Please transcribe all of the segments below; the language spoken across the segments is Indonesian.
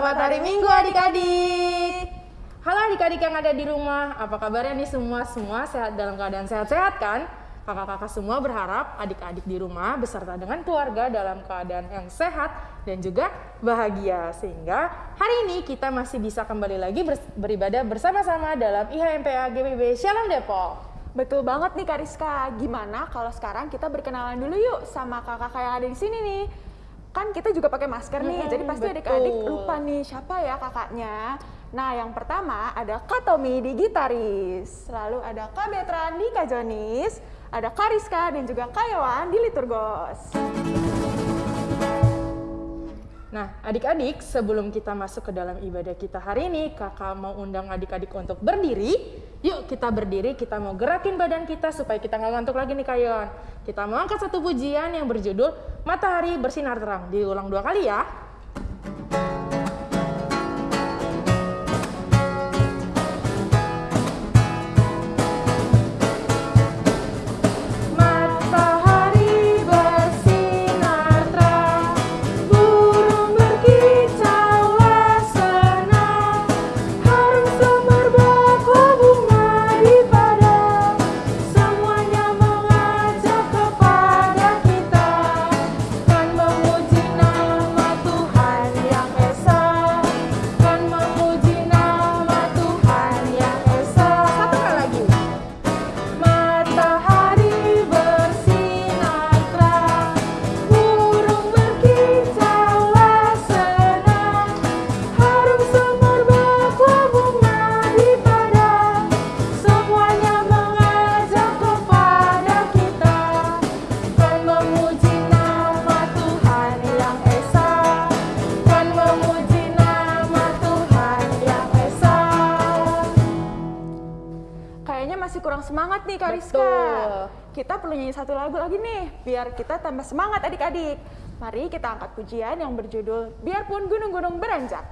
selamat hari Minggu adik-adik. Halo adik-adik yang ada di rumah, apa kabarnya nih semua? Semua sehat dalam keadaan sehat-sehat kan? Kakak-kakak semua berharap adik-adik di rumah beserta dengan keluarga dalam keadaan yang sehat dan juga bahagia. Sehingga hari ini kita masih bisa kembali lagi beribadah bersama-sama dalam IHMPA GBB Shalom Depok. Betul banget nih Kariska. Gimana kalau sekarang kita berkenalan dulu yuk sama kakak-kakak yang ada di sini nih kan kita juga pakai masker nih, hmm, jadi pasti adik-adik lupa nih siapa ya kakaknya. Nah, yang pertama ada Kak Tommy di gitaris, lalu ada Kak Betran di kajonis, ada Kariska dan juga Kak Yowan di liturgos. Nah, adik-adik, sebelum kita masuk ke dalam ibadah kita hari ini, kakak mau undang adik-adik untuk berdiri. Yuk kita berdiri, kita mau gerakin badan kita supaya kita nggak ngantuk lagi nih Kayon. Kita mau angkat satu pujian yang berjudul Matahari Bersinar Terang. Diulang dua kali ya. Satu lagu lagi nih, biar kita tambah semangat adik-adik. Mari kita angkat pujian yang berjudul Biarpun Gunung-Gunung Beranjak.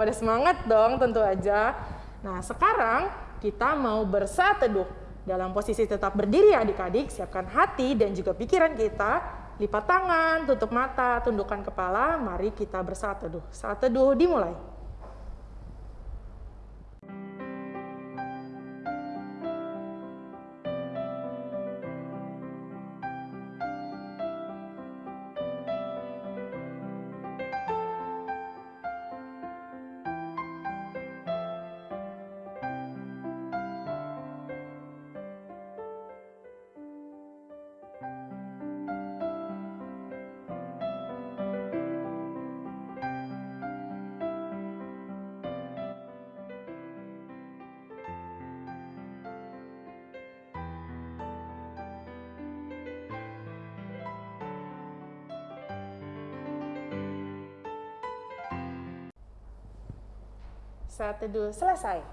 Pada semangat dong tentu aja. Nah sekarang kita mau bersatu teduh. Dalam posisi tetap berdiri adik-adik, siapkan hati dan juga pikiran kita. Lipat tangan, tutup mata, tundukkan kepala, mari kita bersatu teduh. Saat teduh dimulai. Saat teduh selesai.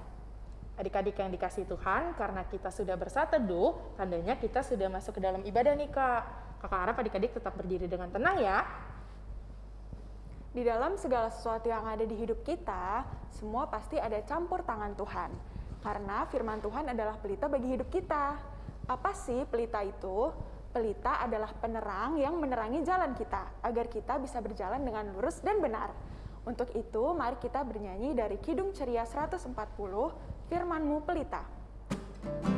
Adik-adik yang dikasih Tuhan, karena kita sudah bersatu teduh, tandanya kita sudah masuk ke dalam ibadah nih Kak. Kakak harap adik-adik tetap berdiri dengan tenang ya. Di dalam segala sesuatu yang ada di hidup kita, semua pasti ada campur tangan Tuhan. Karena firman Tuhan adalah pelita bagi hidup kita. Apa sih pelita itu? Pelita adalah penerang yang menerangi jalan kita, agar kita bisa berjalan dengan lurus dan benar. Untuk itu, mari kita bernyanyi dari Kidung Ceria 140, Firmanmu Pelita. Thank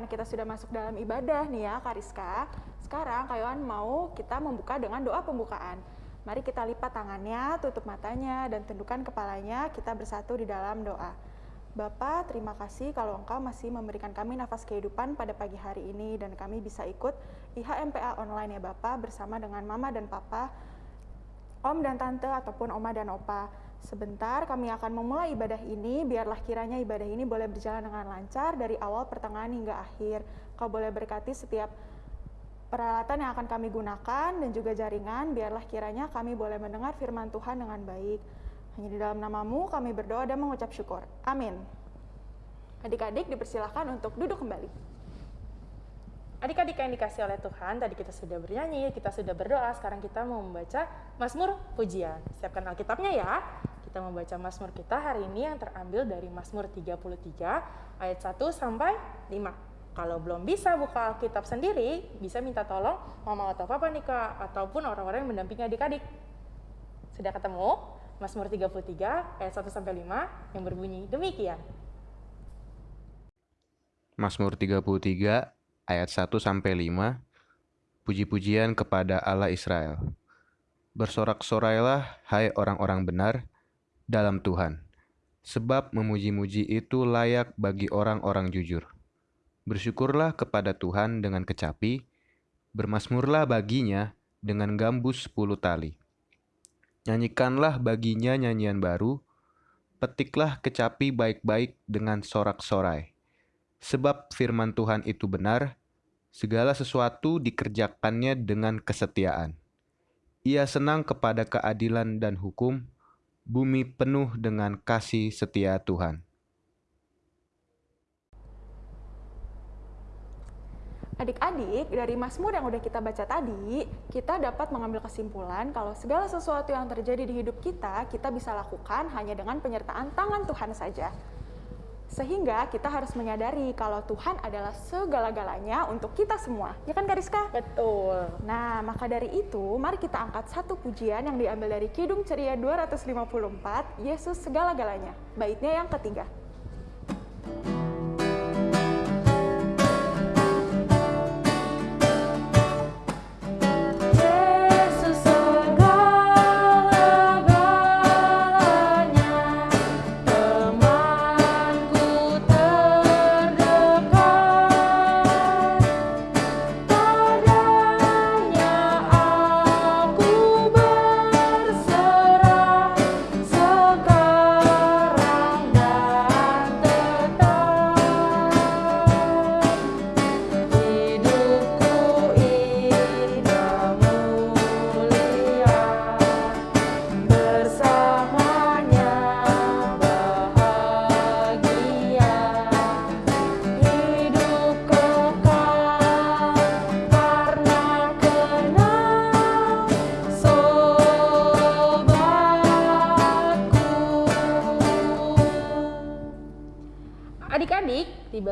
karena kita sudah masuk dalam ibadah nih ya, Kariska. Sekarang Kak Yohan mau kita membuka dengan doa pembukaan. Mari kita lipat tangannya, tutup matanya, dan tundukkan kepalanya. Kita bersatu di dalam doa. Bapa, terima kasih kalau Engkau masih memberikan kami nafas kehidupan pada pagi hari ini dan kami bisa ikut IHMPA online ya Bapak bersama dengan Mama dan Papa, Om dan Tante ataupun Oma dan Opa. Sebentar kami akan memulai ibadah ini, biarlah kiranya ibadah ini boleh berjalan dengan lancar dari awal pertengahan hingga akhir. Kau boleh berkati setiap peralatan yang akan kami gunakan dan juga jaringan, biarlah kiranya kami boleh mendengar firman Tuhan dengan baik. Hanya di dalam namamu kami berdoa dan mengucap syukur. Amin. Adik-adik dipersilahkan untuk duduk kembali. Adik-adik yang dikasih oleh Tuhan, tadi kita sudah bernyanyi, kita sudah berdoa, sekarang kita mau membaca Mazmur Pujian. Siapkan Alkitabnya ya. Kita membaca Mazmur kita hari ini yang terambil dari Mazmur 33 ayat 1 sampai 5. Kalau belum bisa buka Alkitab sendiri, bisa minta tolong mama atau papa nih kak, ataupun orang-orang yang mendampingi adik-adik. Sudah ketemu? Mazmur 33 ayat 1 sampai 5 yang berbunyi demikian. Mazmur 33 ayat 1 sampai 5 Puji-pujian kepada Allah Israel. Bersorak-sorailah hai orang-orang benar dalam Tuhan, sebab memuji-muji itu layak bagi orang-orang jujur. Bersyukurlah kepada Tuhan dengan kecapi, bermasmurlah baginya dengan gambus sepuluh tali. Nyanyikanlah baginya nyanyian baru, petiklah kecapi baik-baik dengan sorak-sorai. Sebab firman Tuhan itu benar, Segala sesuatu dikerjakannya dengan kesetiaan. Ia senang kepada keadilan dan hukum, bumi penuh dengan kasih setia Tuhan. Adik-adik, dari Mazmur yang udah kita baca tadi, kita dapat mengambil kesimpulan kalau segala sesuatu yang terjadi di hidup kita, kita bisa lakukan hanya dengan penyertaan tangan Tuhan saja. Sehingga kita harus menyadari kalau Tuhan adalah segala-galanya untuk kita semua. Ya kan Kariska? Betul. Nah, maka dari itu, mari kita angkat satu pujian yang diambil dari Kidung Ceria 254, Yesus segala-galanya. Baitnya yang ketiga.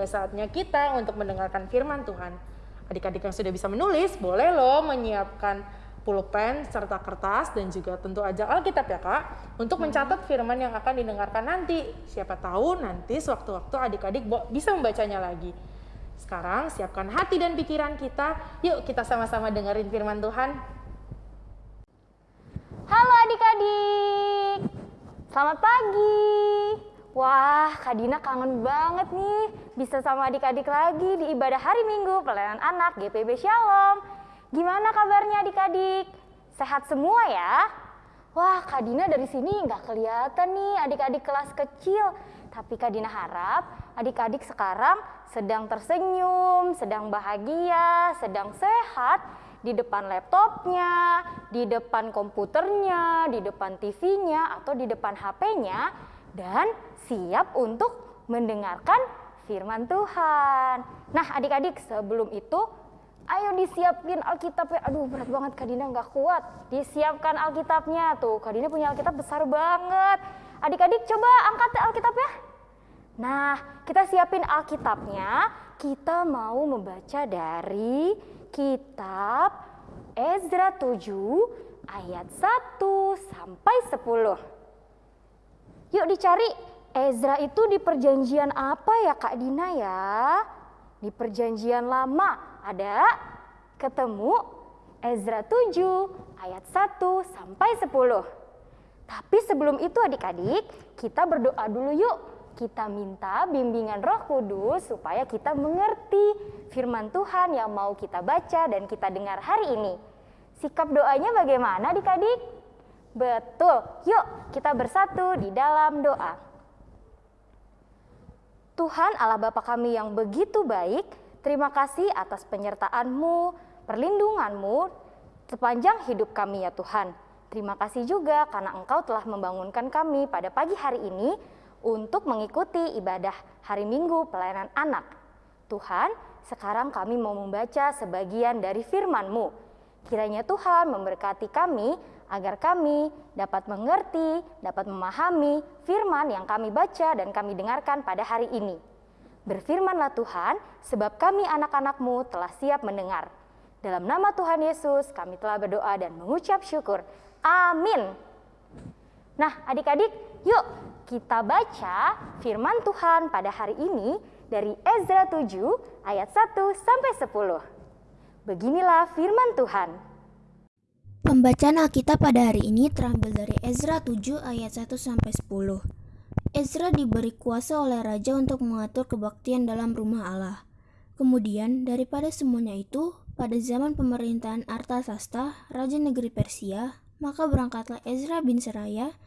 Saatnya kita untuk mendengarkan firman Tuhan. Adik-adik yang sudah bisa menulis, boleh loh menyiapkan pulpen serta kertas dan juga tentu aja Alkitab ya kak untuk mencatat firman yang akan didengarkan nanti. Siapa tahu nanti sewaktu-waktu adik-adik bisa membacanya lagi. Sekarang siapkan hati dan pikiran kita. Yuk kita sama-sama dengerin firman Tuhan. Halo adik-adik, selamat pagi. Wah, Kak Dina kangen banget nih bisa sama adik-adik lagi di ibadah hari Minggu pelayanan anak GPB Shalom. Gimana kabarnya adik-adik? Sehat semua ya? Wah, Kak Dina dari sini nggak kelihatan nih adik-adik kelas kecil. Tapi Kak Dina harap adik-adik sekarang sedang tersenyum, sedang bahagia, sedang sehat di depan laptopnya, di depan komputernya, di depan TV-nya, atau di depan HP-nya, dan siap untuk mendengarkan firman Tuhan. Nah adik-adik sebelum itu ayo disiapin Alkitabnya. Aduh berat banget Kak Dina nggak kuat. Disiapkan Alkitabnya tuh. Kak Dina punya Alkitab besar banget. Adik-adik coba angkat Alkitabnya. Nah kita siapin Alkitabnya. Kita mau membaca dari kitab Ezra 7 ayat 1 sampai 10. Yuk dicari Ezra itu di perjanjian apa ya Kak Dina ya? Di perjanjian lama ada ketemu Ezra 7 ayat 1 sampai 10. Tapi sebelum itu adik-adik, kita berdoa dulu yuk. Kita minta bimbingan roh kudus supaya kita mengerti firman Tuhan yang mau kita baca dan kita dengar hari ini. Sikap doanya bagaimana adik-adik? Betul, yuk kita bersatu di dalam doa. Tuhan Allah Bapa kami yang begitu baik, terima kasih atas penyertaan-Mu, perlindungan-Mu sepanjang hidup kami ya Tuhan. Terima kasih juga karena Engkau telah membangunkan kami pada pagi hari ini untuk mengikuti ibadah hari Minggu pelayanan anak. Tuhan, sekarang kami mau membaca sebagian dari firman-Mu. Kiranya Tuhan memberkati kami agar kami dapat mengerti, dapat memahami firman yang kami baca dan kami dengarkan pada hari ini. Berfirmanlah Tuhan, sebab kami anak-anakmu telah siap mendengar. Dalam nama Tuhan Yesus kami telah berdoa dan mengucap syukur. Amin. Nah, adik-adik, yuk kita baca firman Tuhan pada hari ini dari Ezra 7 ayat 1 sampai 10. Beginilah firman Tuhan. Pembacaan Alkitab pada hari ini terambil dari Ezra 7 ayat 1 sampai 10. Ezra diberi kuasa oleh raja untuk mengatur kebaktian dalam rumah Allah. Kemudian, daripada semuanya itu, pada zaman pemerintahan Artasasta, raja negeri Persia, maka berangkatlah Ezra bin Seraya,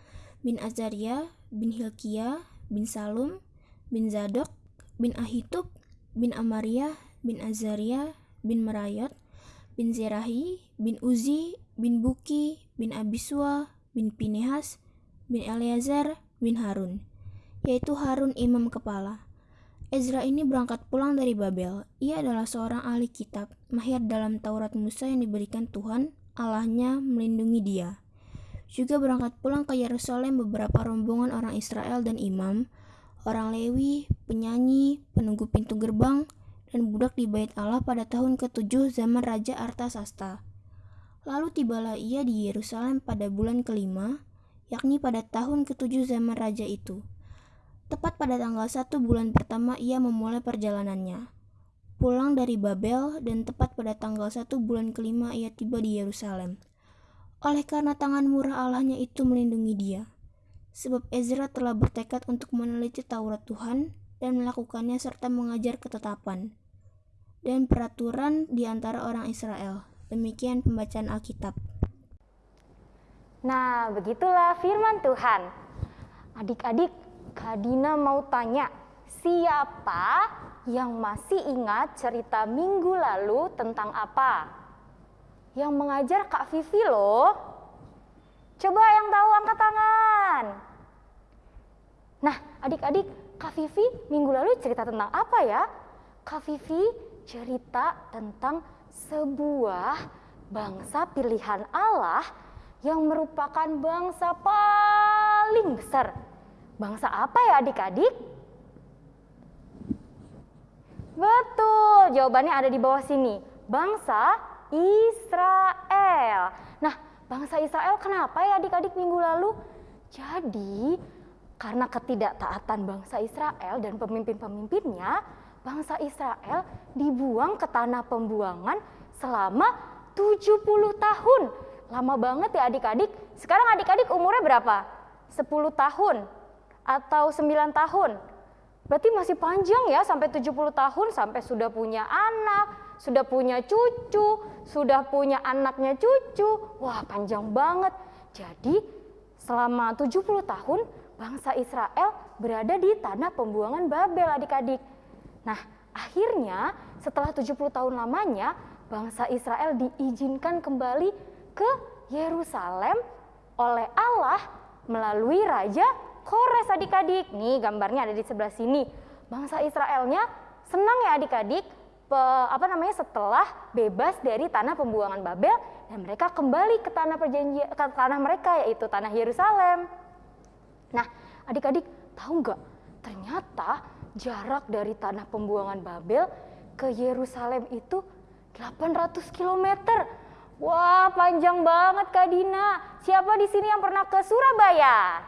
bin Azaria, bin Hilkia, bin Salum, bin Zadok, bin Ahitub, bin Amaria, bin Azaria, bin Merayot, bin Zerahi, bin Uzi, bin Buki, bin Abiswa, bin Pinehas, bin Eleazar, bin Harun, yaitu Harun imam kepala. Ezra ini berangkat pulang dari Babel. Ia adalah seorang ahli kitab, mahir dalam Taurat Musa yang diberikan Tuhan Allahnya melindungi dia. Juga berangkat pulang ke Yerusalem beberapa rombongan orang Israel dan imam, orang Lewi, penyanyi, penunggu pintu gerbang, dan budak di bait Allah pada tahun ke-7 zaman Raja Artasasta. Lalu tibalah ia di Yerusalem pada bulan kelima, yakni pada tahun ke-7 zaman Raja itu. Tepat pada tanggal 1 bulan pertama ia memulai perjalanannya pulang dari Babel dan tepat pada tanggal 1 bulan kelima ia tiba di Yerusalem. Oleh karena tangan murah Allahnya itu melindungi dia. Sebab Ezra telah bertekad untuk meneliti Taurat Tuhan dan melakukannya serta mengajar ketetapan dan peraturan di antara orang Israel. Demikian pembacaan Alkitab. Nah, begitulah firman Tuhan. Adik-adik, Kak Dina mau tanya, siapa yang masih ingat cerita minggu lalu tentang apa? Yang mengajar Kak Vivi loh. Coba yang tahu angkat tangan. Nah, adik-adik, Kak Vivi minggu lalu cerita tentang apa ya? Kak Vivi cerita tentang sebuah bangsa pilihan Allah yang merupakan bangsa paling besar. Bangsa apa ya adik-adik? Betul, jawabannya ada di bawah sini. Bangsa Israel. Nah, bangsa Israel kenapa ya adik-adik minggu lalu? Jadi, karena ketidaktaatan bangsa Israel dan pemimpin-pemimpinnya, bangsa Israel dibuang ke tanah pembuangan selama 70 tahun. Lama banget ya adik-adik. Sekarang adik-adik umurnya berapa? 10 tahun atau 9 tahun? Berarti masih panjang ya sampai 70 tahun sampai sudah punya anak, sudah punya cucu, sudah punya anaknya cucu. Wah, panjang banget. Jadi, selama 70 tahun bangsa Israel berada di tanah pembuangan Babel adik-adik. Nah, akhirnya setelah 70 tahun lamanya bangsa Israel diizinkan kembali ke Yerusalem oleh Allah melalui raja Kores adik-adik. Nih gambarnya ada di sebelah sini. Bangsa Israelnya senang ya adik-adik apa namanya setelah bebas dari tanah pembuangan Babel dan mereka kembali ke tanah perjanjian ke tanah mereka yaitu tanah Yerusalem. Nah, adik-adik tahu nggak? Ternyata jarak dari tanah pembuangan Babel ke Yerusalem itu 800 km. Wah, panjang banget Kak Dina. Siapa di sini yang pernah ke Surabaya?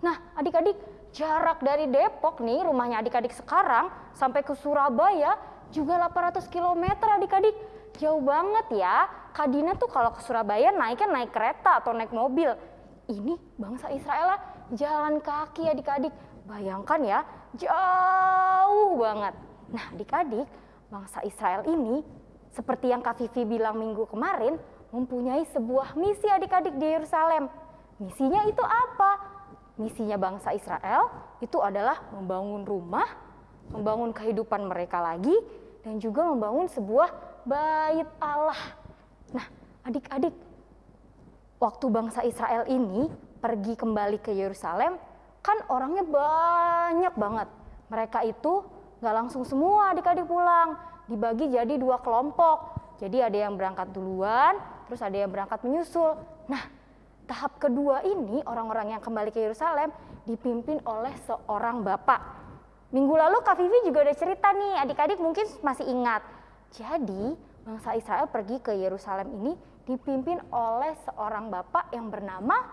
Nah, adik-adik, jarak dari Depok nih rumahnya adik-adik sekarang sampai ke Surabaya juga 800 km adik-adik. Jauh banget ya. Kadina tuh kalau ke Surabaya naiknya naik kereta atau naik mobil. Ini bangsa Israel lah jalan kaki adik-adik. Bayangkan ya, jauh banget. Nah adik-adik, bangsa Israel ini seperti yang Kak Vivi bilang minggu kemarin, mempunyai sebuah misi adik-adik di Yerusalem. Misinya itu apa? Misinya bangsa Israel itu adalah membangun rumah, membangun kehidupan mereka lagi, dan juga membangun sebuah bait Allah. Nah, adik-adik, waktu bangsa Israel ini pergi kembali ke Yerusalem, kan orangnya banyak banget. Mereka itu nggak langsung semua adik-adik pulang, dibagi jadi dua kelompok. Jadi ada yang berangkat duluan, terus ada yang berangkat menyusul. Nah, tahap kedua ini orang-orang yang kembali ke Yerusalem dipimpin oleh seorang bapak. Minggu lalu Kak Vivi juga udah cerita nih, adik-adik mungkin masih ingat. Jadi, bangsa Israel pergi ke Yerusalem ini dipimpin oleh seorang bapak yang bernama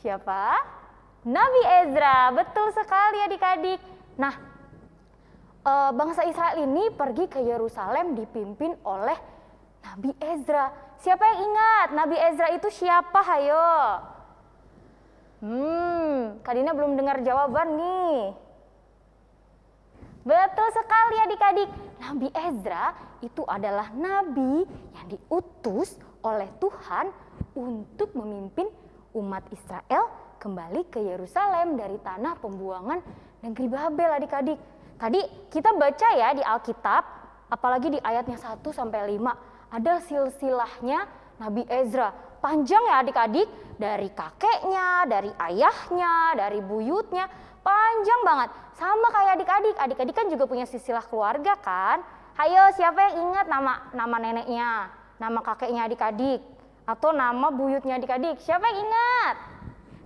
siapa? Nabi Ezra. Betul sekali adik-adik. Nah, uh, bangsa Israel ini pergi ke Yerusalem dipimpin oleh Nabi Ezra. Siapa yang ingat Nabi Ezra itu siapa? Hayo. Hmm, Kadina belum dengar jawaban nih. Betul sekali adik-adik. Nabi Ezra itu adalah nabi yang diutus oleh Tuhan untuk memimpin umat Israel kembali ke Yerusalem dari tanah pembuangan negeri Babel adik-adik. Tadi kita baca ya di Alkitab, apalagi di ayatnya 1 sampai 5, ada silsilahnya Nabi Ezra. Panjang ya adik-adik, dari kakeknya, dari ayahnya, dari buyutnya, panjang banget. Sama kayak adik-adik, adik-adik kan juga punya silsilah keluarga kan? Hayo siapa yang ingat nama nama neneknya, nama kakeknya adik-adik, atau nama buyutnya adik-adik? Siapa yang ingat?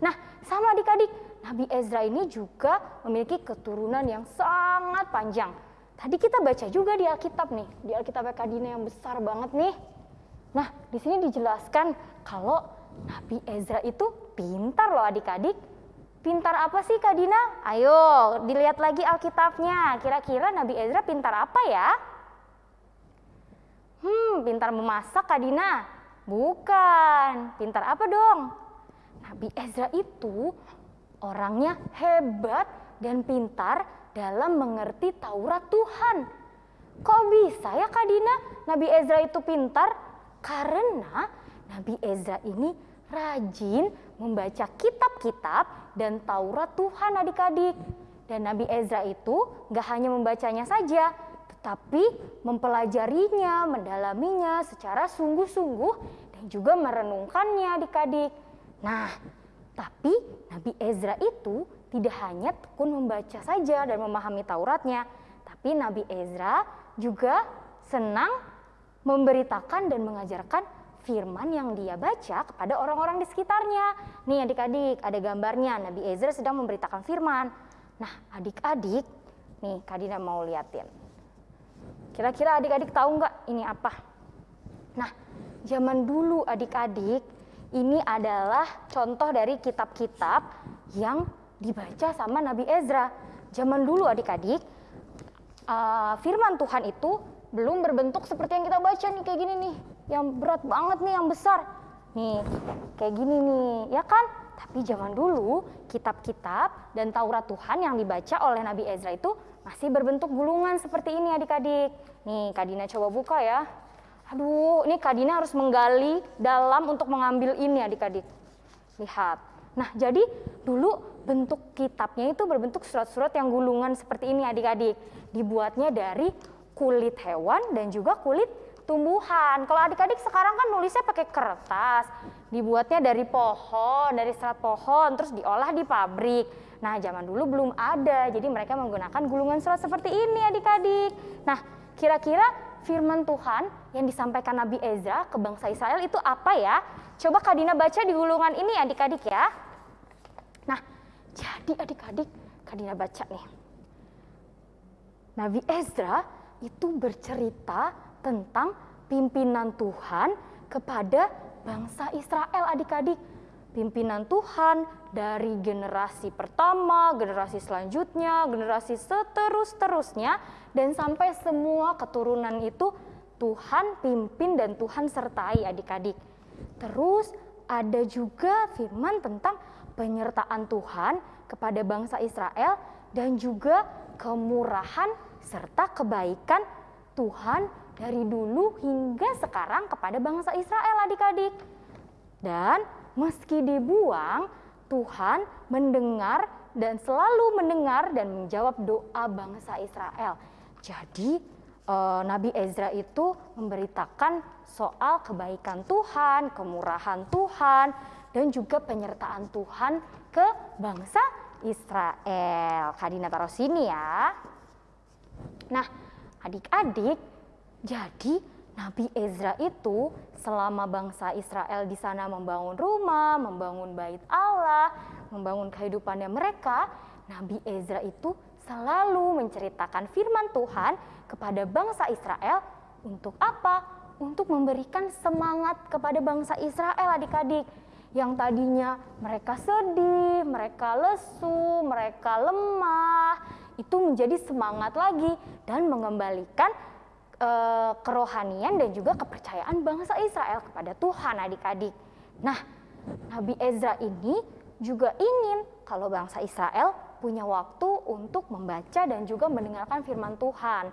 Nah, sama adik-adik, Nabi Ezra ini juga memiliki keturunan yang sangat panjang. Tadi kita baca juga di Alkitab nih, di Alkitab Kadina yang besar banget nih. Nah, di sini dijelaskan kalau Nabi Ezra itu pintar loh adik-adik. Pintar apa sih Kadina? Ayo dilihat lagi Alkitabnya. Kira-kira Nabi Ezra pintar apa ya? Hmm, pintar memasak Kadina? Bukan. Pintar apa dong? Nabi Ezra itu orangnya hebat dan pintar dalam mengerti Taurat Tuhan. Kok bisa ya Kak Dina Nabi Ezra itu pintar? Karena Nabi Ezra ini rajin membaca kitab-kitab dan Taurat Tuhan adik-adik. Dan Nabi Ezra itu gak hanya membacanya saja, tetapi mempelajarinya, mendalaminya secara sungguh-sungguh dan juga merenungkannya adik-adik. Nah, tapi Nabi Ezra itu tidak hanya tekun membaca saja dan memahami Tauratnya, tapi Nabi Ezra juga senang memberitakan dan mengajarkan firman yang dia baca kepada orang-orang di sekitarnya. Nih adik-adik, ada gambarnya Nabi Ezra sedang memberitakan firman. Nah adik-adik, nih Kadina mau liatin. Kira-kira adik-adik tahu nggak ini apa? Nah, zaman dulu adik-adik ini adalah contoh dari kitab-kitab yang dibaca sama Nabi Ezra. Zaman dulu adik-adik, uh, firman Tuhan itu belum berbentuk seperti yang kita baca nih kayak gini nih. Yang berat banget nih, yang besar. Nih, kayak gini nih, ya kan? Tapi zaman dulu kitab-kitab dan Taurat Tuhan yang dibaca oleh Nabi Ezra itu masih berbentuk gulungan seperti ini adik-adik. Nih, Kadina coba buka ya. Aduh, ini Kak harus menggali dalam untuk mengambil ini adik-adik. Lihat. Nah, jadi dulu bentuk kitabnya itu berbentuk surat-surat yang gulungan seperti ini adik-adik. Dibuatnya dari kulit hewan dan juga kulit tumbuhan. Kalau adik-adik sekarang kan nulisnya pakai kertas. Dibuatnya dari pohon, dari serat pohon, terus diolah di pabrik. Nah, zaman dulu belum ada, jadi mereka menggunakan gulungan surat seperti ini adik-adik. Nah, kira-kira firman Tuhan yang disampaikan Nabi Ezra ke bangsa Israel itu apa ya? Coba Kadina baca di gulungan ini adik-adik ya. Nah, jadi adik-adik Kadina baca nih. Nabi Ezra itu bercerita tentang pimpinan Tuhan kepada bangsa Israel adik-adik. Pimpinan Tuhan dari generasi pertama, generasi selanjutnya, generasi seterus-terusnya, dan sampai semua keturunan itu Tuhan pimpin dan Tuhan sertai adik-adik. Terus ada juga firman tentang penyertaan Tuhan kepada bangsa Israel dan juga kemurahan serta kebaikan Tuhan dari dulu hingga sekarang kepada bangsa Israel adik-adik. Dan meski dibuang, Tuhan mendengar dan selalu mendengar dan menjawab doa bangsa Israel. Jadi eh, Nabi Ezra itu memberitakan soal kebaikan Tuhan, kemurahan Tuhan, dan juga penyertaan Tuhan ke bangsa Israel. Kadina taruh sini ya. Nah, adik-adik, jadi Nabi Ezra itu selama bangsa Israel di sana membangun rumah, membangun bait Allah, membangun kehidupannya mereka, Nabi Ezra itu selalu menceritakan firman Tuhan kepada bangsa Israel untuk apa? Untuk memberikan semangat kepada bangsa Israel adik-adik yang tadinya mereka sedih, mereka lesu, mereka lemah, itu menjadi semangat lagi dan mengembalikan e, kerohanian dan juga kepercayaan bangsa Israel kepada Tuhan adik-adik. Nah, Nabi Ezra ini juga ingin kalau bangsa Israel punya waktu untuk membaca dan juga mendengarkan firman Tuhan.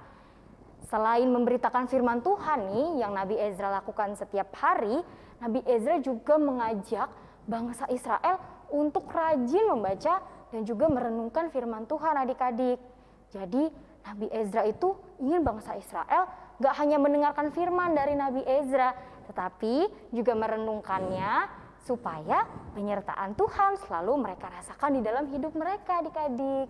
Selain memberitakan firman Tuhan nih yang Nabi Ezra lakukan setiap hari, Nabi Ezra juga mengajak bangsa Israel untuk rajin membaca dan juga merenungkan firman Tuhan adik-adik. Jadi Nabi Ezra itu ingin bangsa Israel gak hanya mendengarkan firman dari Nabi Ezra, tetapi juga merenungkannya supaya penyertaan Tuhan selalu mereka rasakan di dalam hidup mereka adik-adik.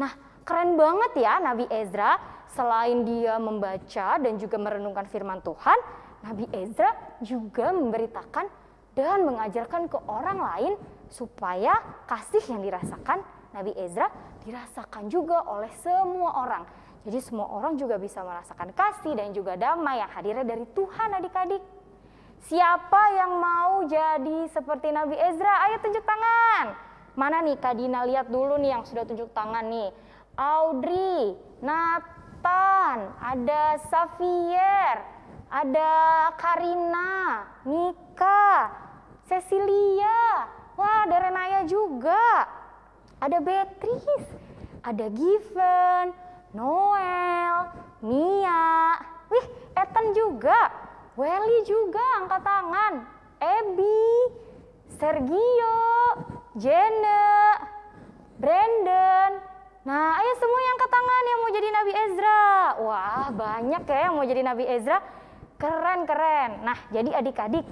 Nah keren banget ya Nabi Ezra selain dia membaca dan juga merenungkan firman Tuhan, Nabi Ezra juga memberitakan dan mengajarkan ke orang lain supaya kasih yang dirasakan Nabi Ezra dirasakan juga oleh semua orang. Jadi semua orang juga bisa merasakan kasih dan juga damai yang hadirnya dari Tuhan adik-adik. Siapa yang mau jadi seperti Nabi Ezra? Ayo tunjuk tangan. Mana nih Kak Dina lihat dulu nih yang sudah tunjuk tangan nih. Audrey, Nathan, ada Xavier, ada Karina, Mika, Cecilia, wah ada Renaya juga, ada Beatrice, ada Given, Noel, Mia, wih Ethan juga, Welly juga angkat tangan, Ebi, Sergio, Jenna, Brandon, Nah, ayo semua yang angkat tangan yang mau jadi Nabi Ezra. Wah, banyak ya yang mau jadi Nabi Ezra. Keren, keren. Nah, jadi adik-adik,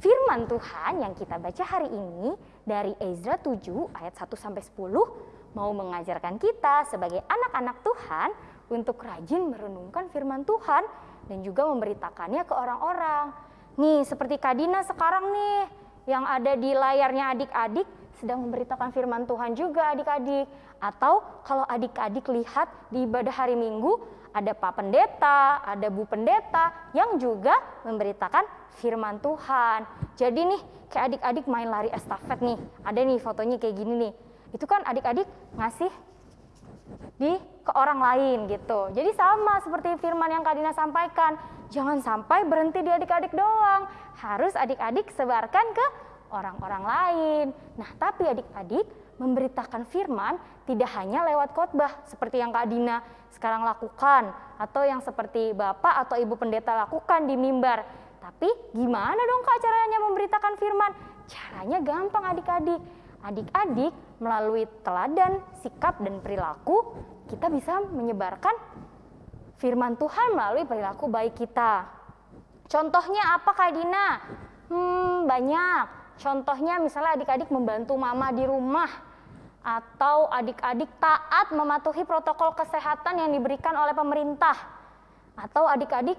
firman Tuhan yang kita baca hari ini dari Ezra 7 ayat 1 sampai 10 mau mengajarkan kita sebagai anak-anak Tuhan untuk rajin merenungkan firman Tuhan dan juga memberitakannya ke orang-orang. Nih, seperti Kadina sekarang nih yang ada di layarnya adik-adik sedang memberitakan firman Tuhan juga adik-adik. Atau kalau adik-adik lihat di ibadah hari Minggu, ada Pak Pendeta, ada Bu Pendeta yang juga memberitakan firman Tuhan. Jadi nih kayak adik-adik main lari estafet nih, ada nih fotonya kayak gini nih. Itu kan adik-adik ngasih di ke orang lain gitu. Jadi sama seperti firman yang Kadina sampaikan, jangan sampai berhenti di adik-adik doang. Harus adik-adik sebarkan ke orang-orang lain. Nah, tapi adik-adik memberitakan firman tidak hanya lewat khotbah seperti yang Kak Dina sekarang lakukan atau yang seperti Bapak atau Ibu Pendeta lakukan di mimbar. Tapi gimana dong Kak caranya memberitakan firman? Caranya gampang adik-adik. Adik-adik melalui teladan, sikap, dan perilaku kita bisa menyebarkan firman Tuhan melalui perilaku baik kita. Contohnya apa Kak Dina? Hmm, banyak. Contohnya misalnya adik-adik membantu mama di rumah atau adik-adik taat mematuhi protokol kesehatan yang diberikan oleh pemerintah atau adik-adik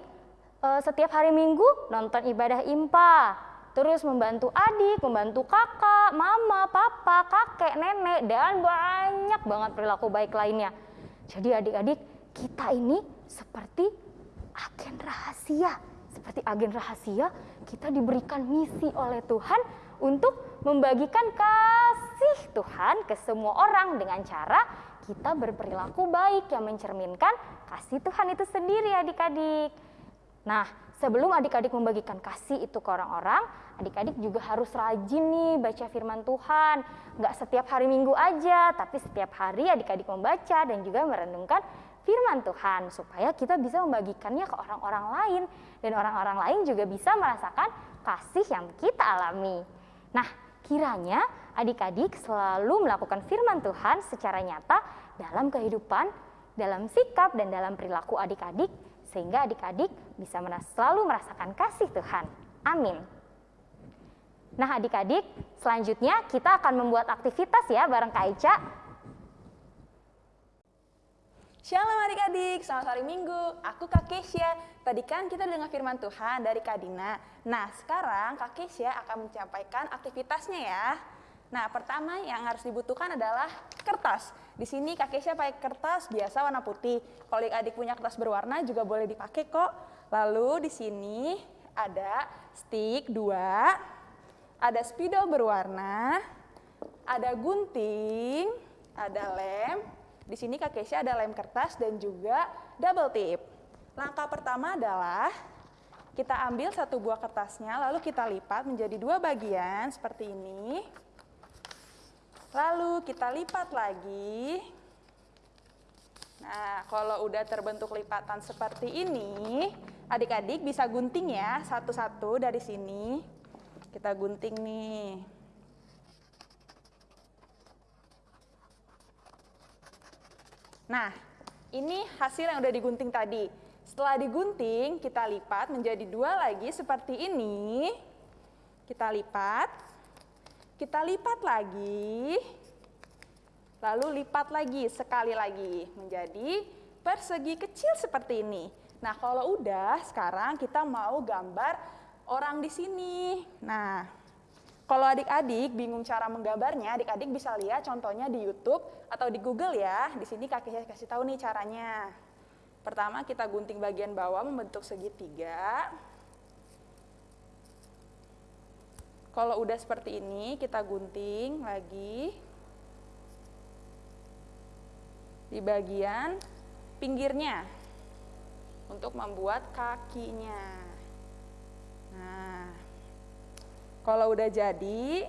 setiap hari Minggu nonton ibadah impa terus membantu adik, membantu kakak, mama, papa, kakek, nenek dan banyak banget perilaku baik lainnya. Jadi adik-adik kita ini seperti agen rahasia, seperti agen rahasia kita diberikan misi oleh Tuhan untuk membagikan kasih Tuhan ke semua orang dengan cara kita berperilaku baik yang mencerminkan kasih Tuhan itu sendiri adik-adik. Nah, sebelum adik-adik membagikan kasih itu ke orang-orang, adik-adik juga harus rajin nih baca firman Tuhan. Nggak setiap hari minggu aja, tapi setiap hari adik-adik membaca dan juga merenungkan firman Tuhan supaya kita bisa membagikannya ke orang-orang lain dan orang-orang lain juga bisa merasakan kasih yang kita alami. Nah, kiranya adik-adik selalu melakukan firman Tuhan secara nyata dalam kehidupan, dalam sikap dan dalam perilaku adik-adik sehingga adik-adik bisa selalu merasakan kasih Tuhan. Amin. Nah adik-adik, selanjutnya kita akan membuat aktivitas ya bareng Kak Ica. Shalom adik-adik, selamat hari Minggu. Aku Kak Kesia. Tadi kan kita dengar firman Tuhan dari Kak Dina. Nah, sekarang Kak Kesia akan menyampaikan aktivitasnya ya. Nah, pertama yang harus dibutuhkan adalah kertas. Di sini Kak Kesia pakai kertas biasa warna putih. Kalau adik punya kertas berwarna juga boleh dipakai kok. Lalu di sini ada stick dua, ada spidol berwarna, ada gunting, ada lem, di sini Kak Kesia ada lem kertas dan juga double tip. Langkah pertama adalah kita ambil satu buah kertasnya, lalu kita lipat menjadi dua bagian seperti ini. Lalu kita lipat lagi. Nah, kalau udah terbentuk lipatan seperti ini, adik-adik bisa gunting ya satu-satu dari sini. Kita gunting nih. Nah, ini hasil yang udah digunting tadi. Setelah digunting, kita lipat menjadi dua lagi seperti ini. Kita lipat, kita lipat lagi, lalu lipat lagi sekali lagi menjadi persegi kecil seperti ini. Nah, kalau udah, sekarang kita mau gambar orang di sini. Nah, kalau adik-adik bingung cara menggambarnya, adik-adik bisa lihat contohnya di YouTube atau di Google ya. Di sini kakek kasih tahu nih caranya. Pertama kita gunting bagian bawah membentuk segitiga. Kalau udah seperti ini, kita gunting lagi di bagian pinggirnya untuk membuat kakinya. Nah, kalau udah jadi,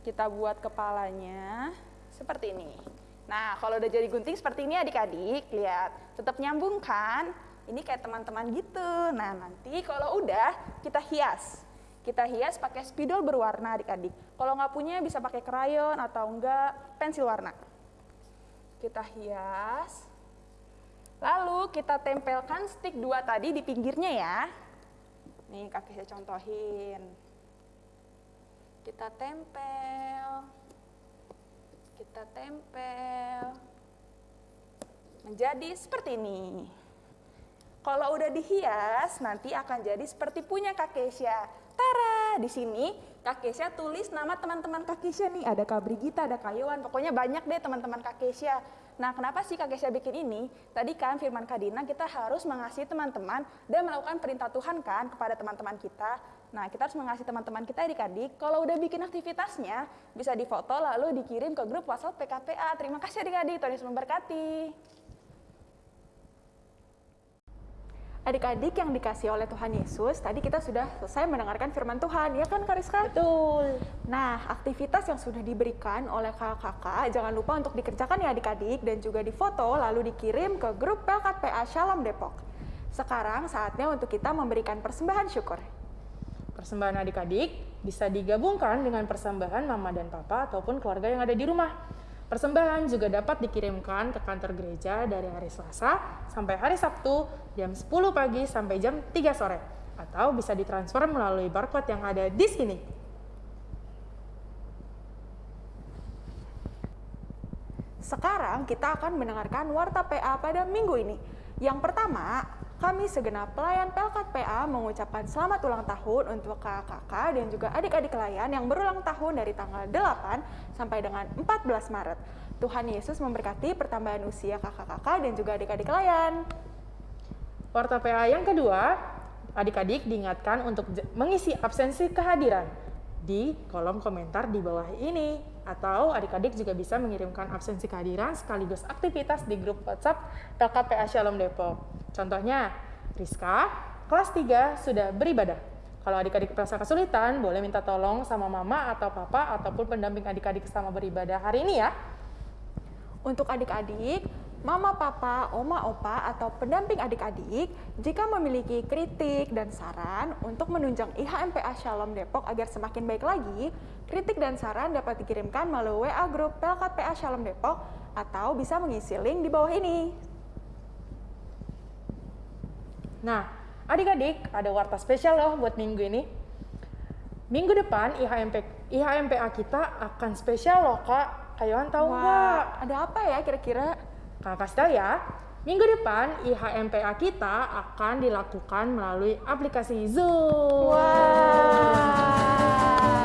kita buat kepalanya seperti ini. Nah, kalau udah jadi gunting seperti ini adik-adik, lihat, tetap nyambung kan? Ini kayak teman-teman gitu. Nah, nanti kalau udah, kita hias. Kita hias pakai spidol berwarna adik-adik. Kalau nggak punya bisa pakai krayon atau enggak pensil warna. Kita hias. Lalu kita tempelkan stick dua tadi di pinggirnya ya. Nih kakek saya contohin kita tempel, kita tempel, menjadi seperti ini. Kalau udah dihias, nanti akan jadi seperti punya Kak Kesia. Tara, di sini Kak Kesia tulis nama teman-teman Kak Kesia nih. Ada Kak Brigita, ada Kak Yowan, pokoknya banyak deh teman-teman Kak Kesia. Nah, kenapa sih Kak Kesia bikin ini? Tadi kan firman Kak Dina, kita harus mengasihi teman-teman dan melakukan perintah Tuhan kan kepada teman-teman kita. Nah, kita harus mengasihi teman-teman kita adik-adik. Kalau udah bikin aktivitasnya, bisa difoto lalu dikirim ke grup WhatsApp PKPA. Terima kasih adik-adik, Tuhan Yesus memberkati. Adik-adik yang dikasih oleh Tuhan Yesus, tadi kita sudah selesai mendengarkan firman Tuhan, ya kan Kariska? Betul. Nah, aktivitas yang sudah diberikan oleh kakak-kakak, jangan lupa untuk dikerjakan ya adik-adik, dan juga difoto lalu dikirim ke grup PKPA Shalom Depok. Sekarang saatnya untuk kita memberikan persembahan syukur. Persembahan adik-adik bisa digabungkan dengan persembahan mama dan papa ataupun keluarga yang ada di rumah. Persembahan juga dapat dikirimkan ke kantor gereja dari hari Selasa sampai hari Sabtu jam 10 pagi sampai jam 3 sore atau bisa ditransfer melalui barcode yang ada di sini. Sekarang kita akan mendengarkan Warta PA pada minggu ini. Yang pertama, kami segenap pelayan Pelkat PA mengucapkan selamat ulang tahun untuk kakak-kakak dan juga adik-adik layan yang berulang tahun dari tanggal 8 sampai dengan 14 Maret. Tuhan Yesus memberkati pertambahan usia kakak-kakak dan juga adik-adik layan. Warta PA yang kedua, adik-adik diingatkan untuk mengisi absensi kehadiran. di kolom komentar di bawah ini. Atau adik-adik juga bisa mengirimkan absensi kehadiran sekaligus aktivitas di grup WhatsApp LKPA Shalom Depok. Contohnya, Rizka, kelas 3 sudah beribadah. Kalau adik-adik merasa kesulitan, boleh minta tolong sama mama atau papa ataupun pendamping adik-adik sama beribadah hari ini ya. Untuk adik-adik, mama, papa, oma, opa, atau pendamping adik-adik, jika memiliki kritik dan saran untuk menunjang IHMPA Shalom Depok agar semakin baik lagi, kritik dan saran dapat dikirimkan melalui WA grup Pelkat PA Shalom Depok atau bisa mengisi link di bawah ini. Nah, adik-adik ada warta spesial loh buat minggu ini. Minggu depan IHMP, IHMPA kita akan spesial loh kak. Kayuan tahu nggak? Ada apa ya kira-kira? Kakak kasih tahu ya. Minggu depan IHMPA kita akan dilakukan melalui aplikasi Zoom. Wah.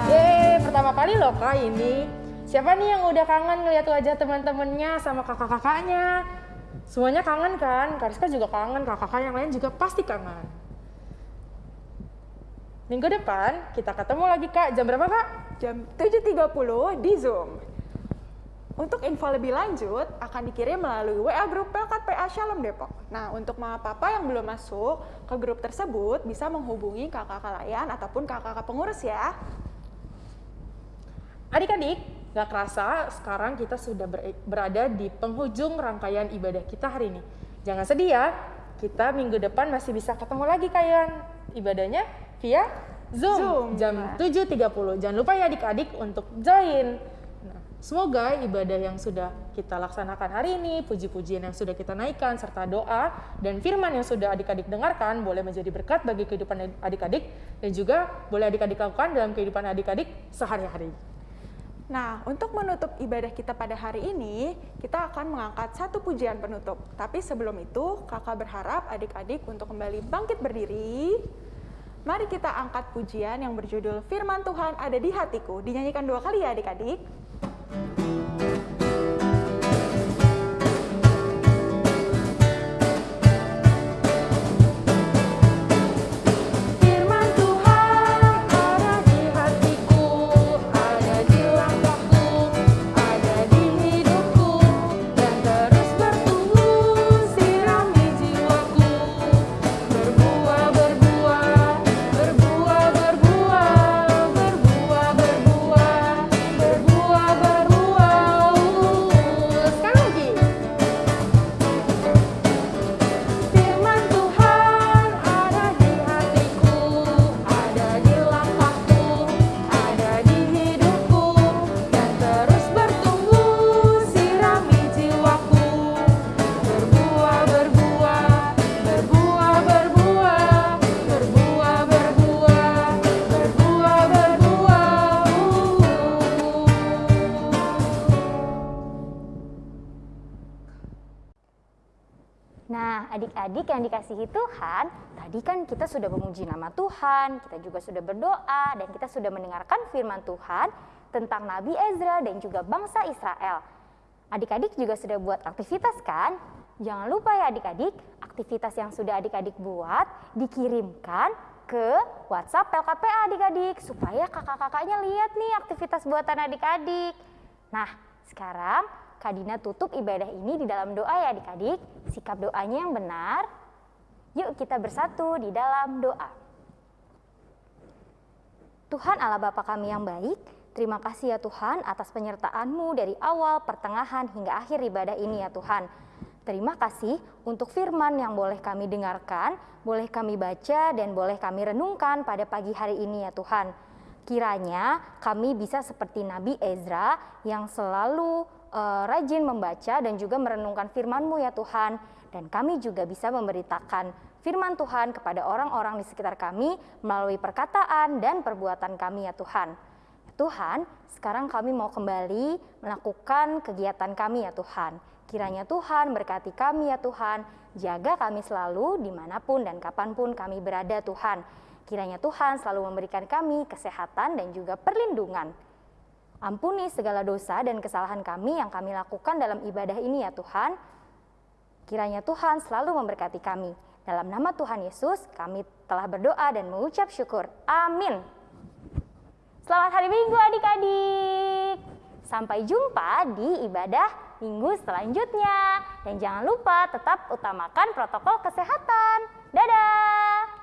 Yeay, pertama kali loh kak ini. Siapa nih yang udah kangen ngeliat wajah teman-temannya sama kakak-kakaknya? Semuanya kangen kan? Kak Rizka juga kangen, kakak-kakak yang lain juga pasti kangen. Minggu depan kita ketemu lagi kak, jam berapa kak? Jam 7.30 di Zoom. Untuk info lebih lanjut akan dikirim melalui WA grup Pelkat PA Shalom Depok. Nah, untuk mama papa yang belum masuk ke grup tersebut bisa menghubungi kakak-kakak layan ataupun kakak-kakak pengurus ya. Adik-adik, gak kerasa sekarang kita sudah ber- berada di penghujung rangkaian ibadah kita hari ini. Jangan sedih ya, kita minggu depan masih bisa ketemu lagi kalian ibadahnya via Zoom, Zoom, jam ya. 7.30. Jangan lupa ya adik-adik untuk join. Semoga ibadah yang sudah kita laksanakan hari ini, puji-pujian yang sudah kita naikkan, serta doa dan firman yang sudah adik-adik dengarkan boleh menjadi berkat bagi kehidupan adik-adik dan juga boleh adik-adik lakukan dalam kehidupan adik-adik sehari-hari. Nah, untuk menutup ibadah kita pada hari ini, kita akan mengangkat satu pujian penutup. Tapi sebelum itu, kakak berharap adik-adik untuk kembali bangkit berdiri. Mari kita angkat pujian yang berjudul Firman Tuhan ada di hatiku. Dinyanyikan dua kali ya adik-adik. Firman Nah, adik-adik yang dikasihi Tuhan, tadi kan kita sudah memuji nama Tuhan, kita juga sudah berdoa, dan kita sudah mendengarkan firman Tuhan tentang Nabi Ezra dan juga bangsa Israel. Adik-adik juga sudah buat aktivitas kan? Jangan lupa ya adik-adik, aktivitas yang sudah adik-adik buat dikirimkan ke WhatsApp LKPA adik-adik supaya kakak-kakaknya lihat nih aktivitas buatan adik-adik. Nah, sekarang Kak Dina tutup ibadah ini di dalam doa ya adik-adik. Sikap doanya yang benar. Yuk kita bersatu di dalam doa. Tuhan Allah Bapa kami yang baik, terima kasih ya Tuhan atas penyertaan-Mu dari awal, pertengahan, hingga akhir ibadah ini ya Tuhan. Terima kasih untuk firman yang boleh kami dengarkan, boleh kami baca, dan boleh kami renungkan pada pagi hari ini ya Tuhan. Kiranya kami bisa seperti Nabi Ezra yang selalu eh, rajin membaca dan juga merenungkan firman-Mu ya Tuhan. Dan kami juga bisa memberitakan firman Tuhan kepada orang-orang di sekitar kami melalui perkataan dan perbuatan kami ya Tuhan. Tuhan, sekarang kami mau kembali melakukan kegiatan kami ya Tuhan. Kiranya Tuhan berkati kami ya Tuhan, jaga kami selalu di mana pun dan kapan pun kami berada Tuhan. Kiranya Tuhan selalu memberikan kami kesehatan dan juga perlindungan. Ampuni segala dosa dan kesalahan kami yang kami lakukan dalam ibadah ini ya Tuhan. Kiranya Tuhan selalu memberkati kami. Dalam nama Tuhan Yesus kami telah berdoa dan mengucap syukur. Amin. Selamat hari Minggu adik-adik. Sampai jumpa di ibadah minggu selanjutnya. Dan jangan lupa tetap utamakan protokol kesehatan. Dadah!